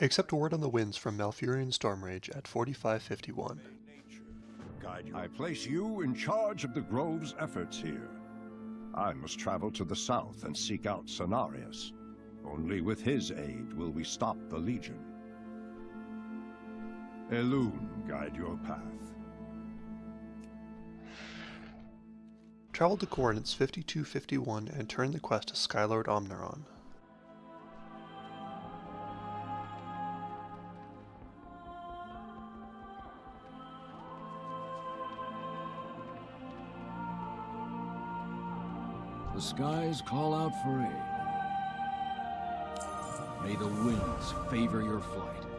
Accept word on the winds from Malfurion Stormrage at 4551. I place you in charge of the Grove's efforts here. I must travel to the south and seek out Cenarius. Only with his aid will we stop the Legion. Elune guide your path. Travel to coordinates 5251 and turn the quest to Skylord Omnuron. The skies call out for aid. May the winds favor your flight.